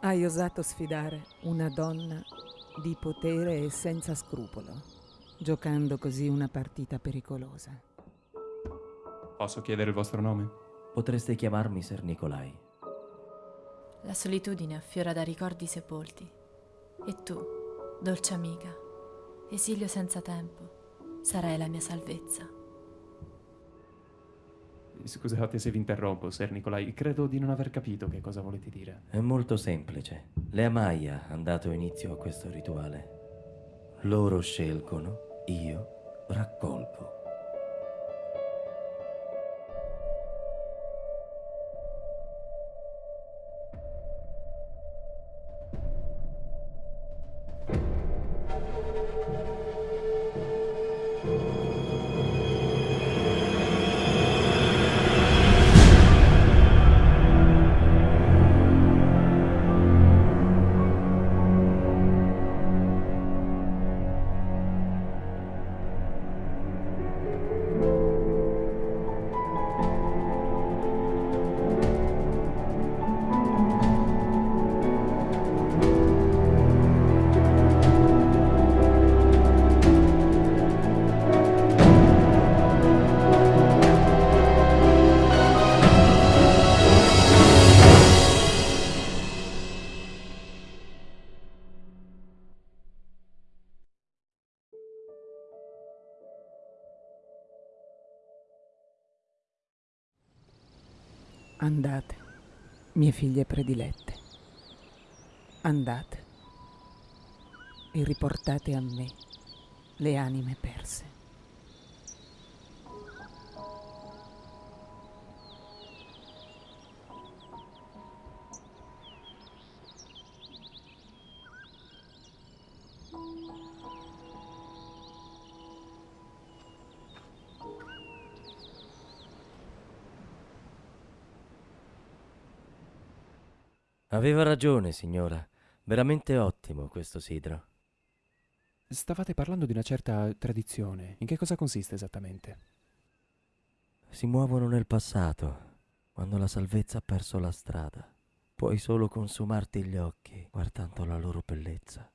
Hai osato sfidare una donna di potere e senza scrupolo, giocando così una partita pericolosa. Posso chiedere il vostro nome? Potreste chiamarmi Ser Nicolai. La solitudine affiora da ricordi sepolti. E tu, dolce amica, esilio senza tempo, sarai la mia salvezza. Scusate se vi interrompo, Ser Nicolai. Credo di non aver capito che cosa volete dire. È molto semplice. Le Amaya hanno dato inizio a questo rituale. Loro scelgono, io raccolgo. Andate, mie figlie predilette. Andate e riportate a me le anime perse. Aveva ragione, signora. Veramente ottimo questo sidro. Stavate parlando di una certa tradizione. In che cosa consiste esattamente? Si muovono nel passato, quando la salvezza ha perso la strada. Puoi solo consumarti gli occhi guardando la loro bellezza.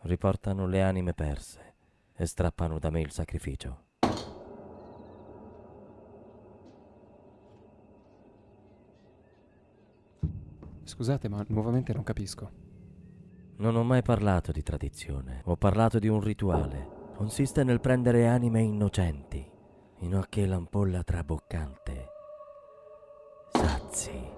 Riportano le anime perse e strappano da me il sacrificio. Scusate, ma nuovamente non capisco. Non ho mai parlato di tradizione, ho parlato di un rituale. Consiste nel prendere anime innocenti, in occhi l'ampolla traboccante. Sazi.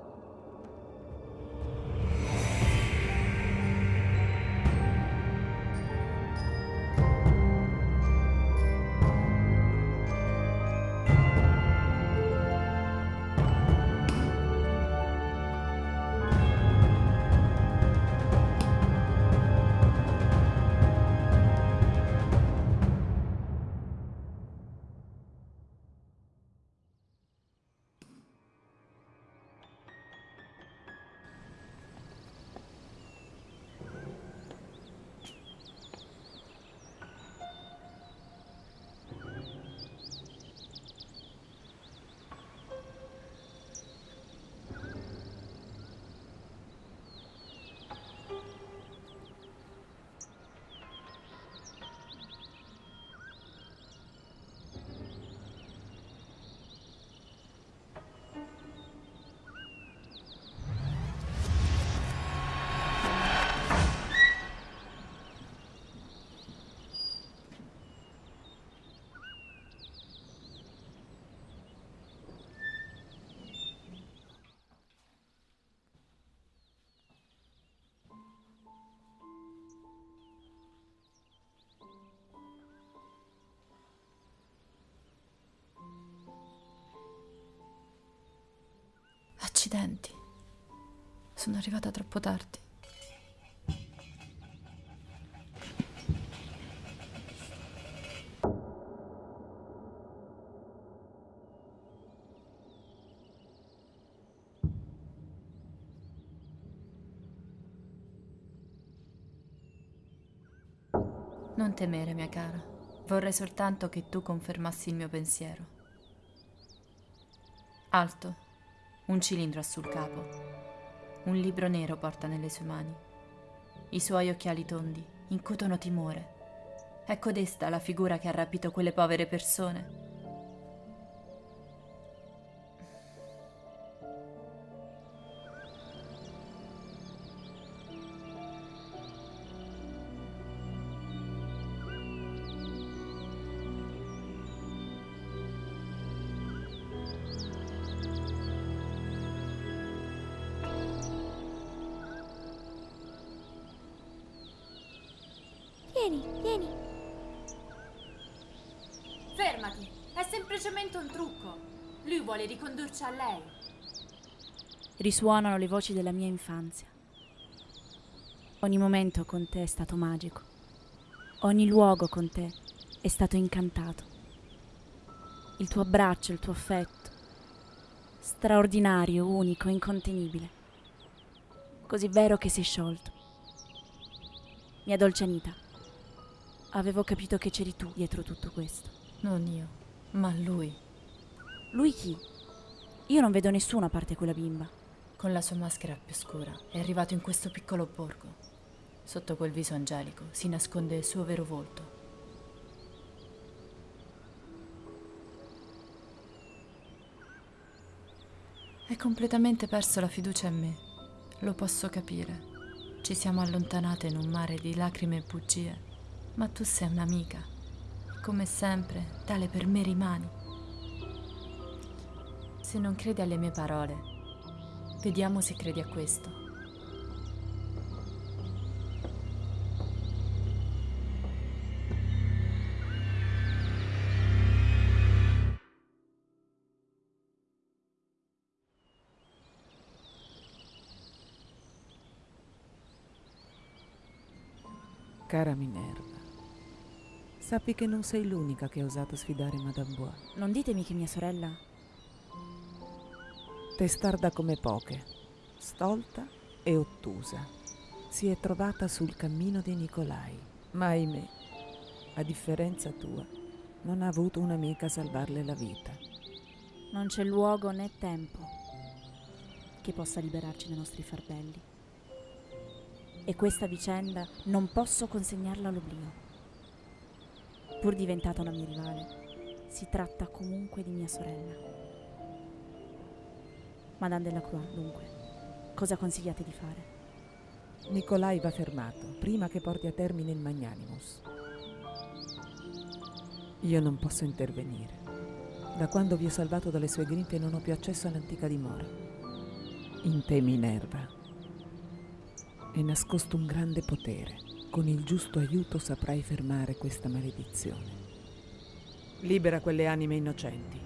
Accidenti. Sono arrivata troppo tardi. Non temere, mia cara. Vorrei soltanto che tu confermassi il mio pensiero. Alto, un cilindro ha sul capo. Un libro nero porta nelle sue mani. I suoi occhiali tondi incutono timore. È codesta la figura che ha rapito quelle povere persone. Vieni, vieni. Fermati, è semplicemente un trucco. Lui vuole ricondurci a lei. Risuonano le voci della mia infanzia. Ogni momento con te è stato magico. Ogni luogo con te è stato incantato. Il tuo abbraccio, il tuo affetto. Straordinario, unico, incontenibile. Così vero che si è sciolto. Mia dolce Anita, avevo capito che c'eri tu dietro tutto questo. Non io, ma lui, Lui chi? Io non vedo nessuno a parte quella bimba. con la sua maschera più scura, è arrivato in questo piccolo borgo. Sotto quel viso angelico si nasconde il suo vero volto. Hai completamente perso la fiducia in me. Lo posso capire. Ci siamo allontanate in un mare di lacrime e bugie, ma tu sei un'amica. Come sempre, tale per me rimani. Se non credi alle mie parole, vediamo se credi a questo. Cara Minerva, sappi che non sei l'unica che ha osato sfidare Madame Bois. Non ditemi che mia sorella... Testarda come poche, stolta e ottusa, si è trovata sul cammino di Nicolai, ma ahimè, a differenza tua, non ha avuto un'amica a salvarle la vita. Non c'è luogo né tempo che possa liberarci dai nostri fardelli. E questa vicenda non posso consegnarla all'oblio. Pur diventata una mia rivale, si tratta comunque di mia sorella. Madame Delacroix, dunque, cosa consigliate di fare? Nicolai va fermato prima che porti a termine il Magnanimus. Io non posso intervenire. Da quando vi ho salvato dalle sue grinfie non ho più accesso all'antica dimora. In te, Minerva, è nascosto un grande potere. Con il giusto aiuto saprai fermare questa maledizione. Libera quelle anime innocenti.